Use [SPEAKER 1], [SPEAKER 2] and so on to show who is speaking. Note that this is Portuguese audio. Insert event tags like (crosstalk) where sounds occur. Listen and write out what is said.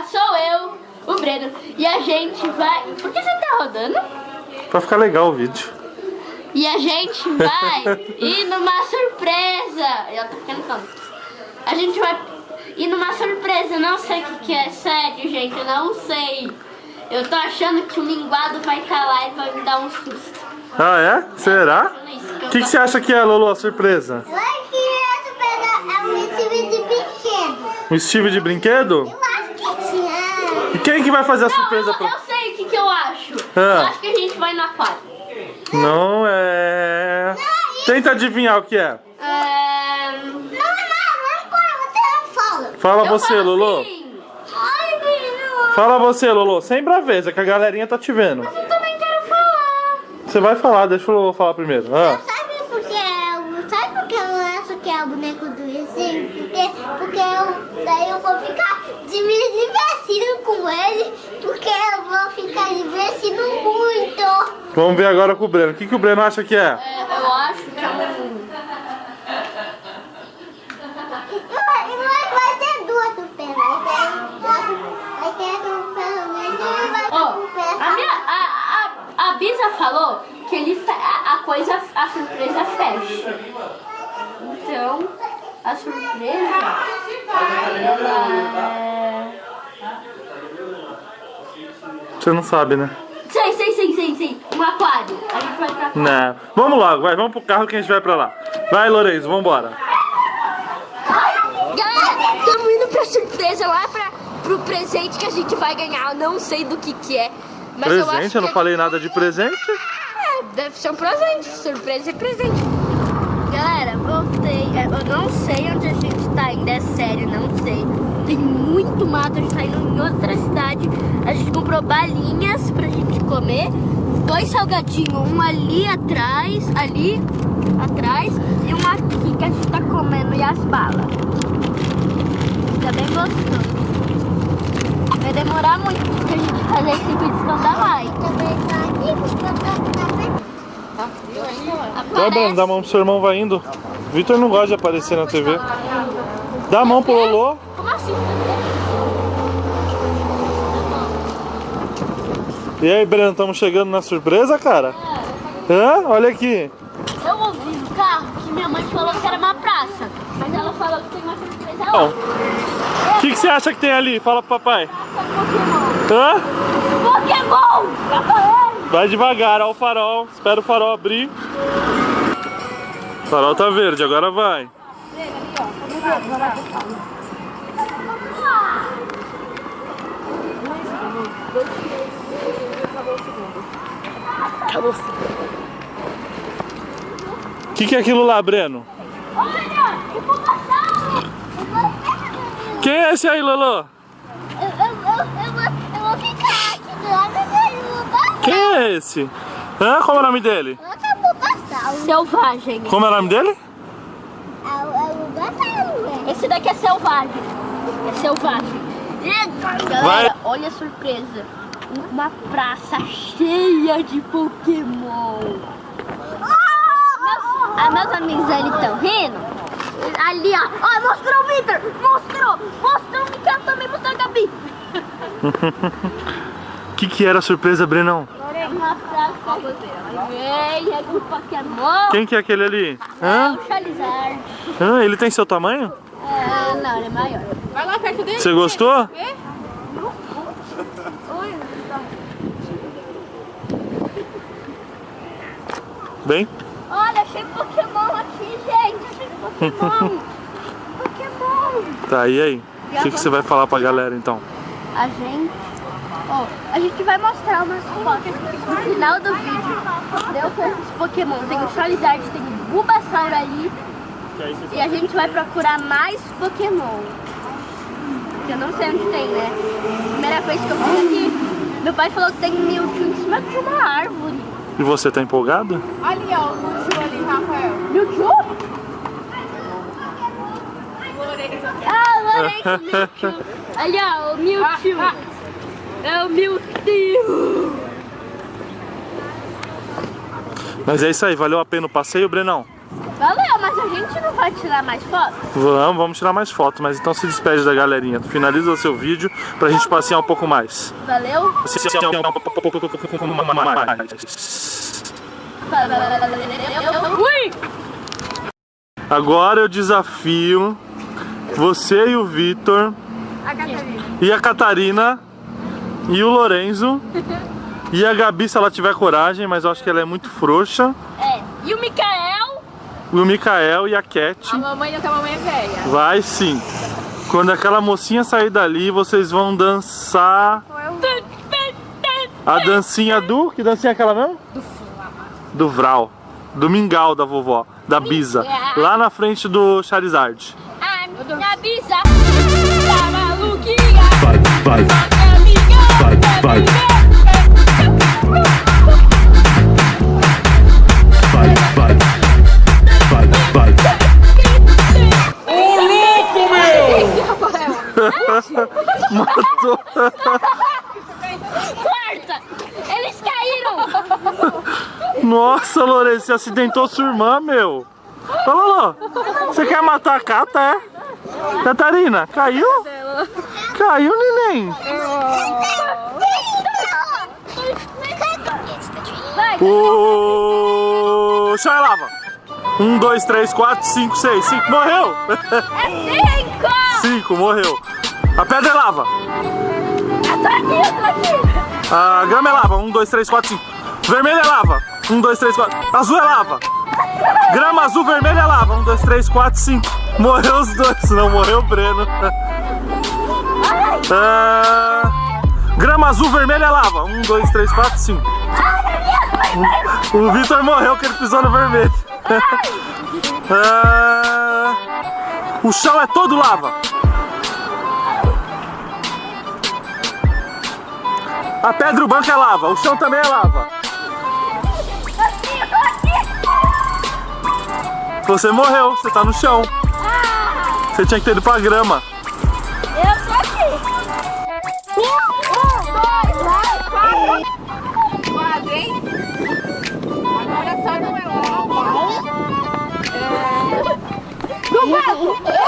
[SPEAKER 1] tá sou eu, o Breno. E a gente vai... Por que você tá rodando?
[SPEAKER 2] Pra ficar legal o vídeo.
[SPEAKER 1] E a gente vai (laughs) ir numa surpresa. Eu tô ficando tonto. A gente vai ir numa surpresa. Não sei o que, que é. Sério, gente. Eu não sei. Eu tô achando que o linguado vai estar lá e vai me dar um susto.
[SPEAKER 2] Ah, é? Será? O que, que você acha que é, Lolo, a surpresa?
[SPEAKER 3] Vai que é um time de brinquedo.
[SPEAKER 2] Um Steve de brinquedo?
[SPEAKER 3] Eu acho que tinha.
[SPEAKER 2] E quem que vai fazer a
[SPEAKER 1] Não,
[SPEAKER 2] surpresa
[SPEAKER 1] eu,
[SPEAKER 2] pra...
[SPEAKER 1] eu sei o que, que eu acho.
[SPEAKER 2] Ah.
[SPEAKER 1] Eu acho que a gente vai no aquário.
[SPEAKER 2] Não é... Tenta adivinhar o que é.
[SPEAKER 1] É...
[SPEAKER 3] Não, não, não, não fala.
[SPEAKER 2] Fala
[SPEAKER 1] eu
[SPEAKER 2] você, Lolo.
[SPEAKER 1] assim.
[SPEAKER 2] Fala você, Lolo. Sem braveza, que a galerinha tá te vendo.
[SPEAKER 1] Eu também quero falar.
[SPEAKER 2] Você vai falar, deixa o Lolo falar primeiro. Ah.
[SPEAKER 3] Sabe por que é, sabe por que eu acho que é o boneco do Resim? Porque, porque eu, daí eu vou ficar de me divertindo com ele, porque eu vou ficar divertindo muito.
[SPEAKER 2] Vamos ver agora com o Breno. O que, que o Breno acha que é?
[SPEAKER 1] É, eu acho que é um...
[SPEAKER 3] Vai, vai ter duas vai vai do pelo menos e vai ter do pé.
[SPEAKER 1] a minha... A, a, a Bisa falou que ele a, a coisa, a surpresa fecha. Então, a surpresa... Ela é...
[SPEAKER 2] Você não sabe, né?
[SPEAKER 1] Sei, sei, sei, sei, sei. Um aquário. A gente vai pra aquário.
[SPEAKER 2] Não. Vamos logo, vai. Vamos pro carro que a gente vai pra lá. Vai, Lourenço, vambora.
[SPEAKER 1] Galera, estamos indo pra surpresa lá pra, pro presente que a gente vai ganhar. Eu não sei do que que é. Mas eu acho
[SPEAKER 2] Presente? Eu não
[SPEAKER 1] que
[SPEAKER 2] falei nada de presente.
[SPEAKER 1] É, deve ser um presente. Surpresa e presente. Galera, voltei. É, Eu não sei onde a gente tá indo, é sério, não sei. Tem muito mato, a gente tá indo em outra cidade. A gente comprou balinhas pra gente comer. Dois salgadinhos, um ali atrás, ali atrás, e um aqui que a gente tá comendo, e as balas. Fica bem gostoso. Vai demorar muito pra gente fazer esse vídeo não dá like.
[SPEAKER 3] Tá
[SPEAKER 2] Breno, dá a mão pro seu irmão, vai indo. Vitor não gosta de aparecer na TV. Dá a mão pro Lolo. E aí, Breno, estamos chegando na surpresa, cara? Hã? Olha aqui.
[SPEAKER 1] Eu ouvi no carro que minha mãe falou que era uma praça, mas ela falou que tem uma surpresa lá.
[SPEAKER 2] o que, que você acha que tem ali? Fala pro papai.
[SPEAKER 1] Pokémon.
[SPEAKER 2] Hã?
[SPEAKER 1] Pokémon! Já falei!
[SPEAKER 2] Vai devagar, ó o farol. Espera o farol abrir. O farol tá verde, agora vai. O que, que é aquilo lá, Breno?
[SPEAKER 1] Olha! O!
[SPEAKER 2] Quem é esse aí, Lolo?
[SPEAKER 3] Eu, eu, eu, eu, vou, eu vou ficar aqui do lado dele.
[SPEAKER 2] Quem é esse? Hã? Como é o nome dele?
[SPEAKER 1] Selvagem.
[SPEAKER 2] Como é o nome dele?
[SPEAKER 1] Esse daqui é selvagem. É selvagem. Galera, olha a surpresa. Uma praça cheia de Pokémon. Meus, ah, meus amigos ali estão rindo. Ali, ó. Ó, mostrou o Victor. Mostrou. Mostrou o Miguel também. Mostrou a Gabi.
[SPEAKER 2] O (laughs) que, que era a surpresa, Brenão?
[SPEAKER 1] Uma praça cheia de Pokémon.
[SPEAKER 2] Quem que é aquele ali?
[SPEAKER 1] É
[SPEAKER 2] Hã?
[SPEAKER 1] o Charizard.
[SPEAKER 2] Hã? Ele tem seu tamanho?
[SPEAKER 1] É, não, ele é maior.
[SPEAKER 4] Vai lá perto dele.
[SPEAKER 2] Você gostou? Bem?
[SPEAKER 1] Olha, achei Pokémon aqui, gente. Achei Pokémon. (laughs) Pokémon.
[SPEAKER 2] Tá, e aí? O que, que você vai falar pra galera então?
[SPEAKER 1] A gente... Ó, a gente vai mostrar umas fotos no final do vídeo. Deu com esses Pokémon. Tem o Charizard, tem o Bulbasaur ali. E a gente vai procurar mais Pokémon. Que eu não sei onde tem, né? Primeira vez que eu vim aqui, meu pai falou que tem Mewtwo em cima de uma árvore.
[SPEAKER 2] E você tá empolgado?
[SPEAKER 4] Ali, ó, o Lúcio ali, Rafael.
[SPEAKER 1] Mewtwo? Ah, Mewtwo. Ali, ó, o Mewtwo.
[SPEAKER 4] Ah,
[SPEAKER 1] É o Mewtwo.
[SPEAKER 2] Mas é isso aí, valeu a pena o passeio, Brenão?
[SPEAKER 1] Valeu, mas a gente não vai tirar mais fotos?
[SPEAKER 2] Vamos, vamos tirar mais fotos, mas então se despede da galerinha. Finaliza o seu vídeo pra gente passear um pouco mais.
[SPEAKER 1] Valeu? Ui!
[SPEAKER 2] Agora eu desafio você e o Vitor e a Catarina e o Lorenzo (laughs) e a Gabi se ela tiver coragem, mas eu acho que ela é muito frouxa.
[SPEAKER 1] É. E o Mikael?
[SPEAKER 2] O Mikael e a Cat.
[SPEAKER 4] A mamãe não que a mamãe é velha.
[SPEAKER 2] Vai sim. Quando aquela mocinha sair dali, vocês vão dançar a dancinha do... Que dancinha é aquela mesmo? Do Vral. Do Mingau da vovó, da Bisa. Lá na frente do Charizard.
[SPEAKER 1] A minha bisa tá maluquinha.
[SPEAKER 2] Vai, vai, vai, vai, vai, (laughs) Matou.
[SPEAKER 1] Corta! Eles caíram!
[SPEAKER 2] Nossa, Lourenço, você acidentou sua irmã, meu. Olha lá, você quer matar a Cata, é? Catarina, caiu? Caiu, neném.
[SPEAKER 1] Vai,
[SPEAKER 2] O chá lava. Um, dois, três, quatro, cinco, seis, cinco. Morreu!
[SPEAKER 1] é cinco!
[SPEAKER 2] Cinco, morreu. A pedra é lava.
[SPEAKER 1] Eu tô aqui, eu tô aqui!
[SPEAKER 2] A grama é lava. Um, dois, três, quatro, cinco. Vermelho é lava. Um, dois, três, quatro. Azul é lava. Grama azul, vermelho é lava. Um, dois, três, quatro, cinco. Morreu os dois, não morreu o Breno. Ah, grama azul, vermelho é lava. Um, dois, três, quatro, cinco. O Vitor morreu que ele pisou no vermelho. (laughs) Ah, o chão é todo lava. A pedra, o banco é lava, o chão também é lava. Você morreu, você tá no chão. Você tinha que ter ido pra grama.
[SPEAKER 1] Eu tô aqui. Um, dois, três, quatro.
[SPEAKER 4] Quatro, hein? Agora só no meu. É...
[SPEAKER 1] No barco.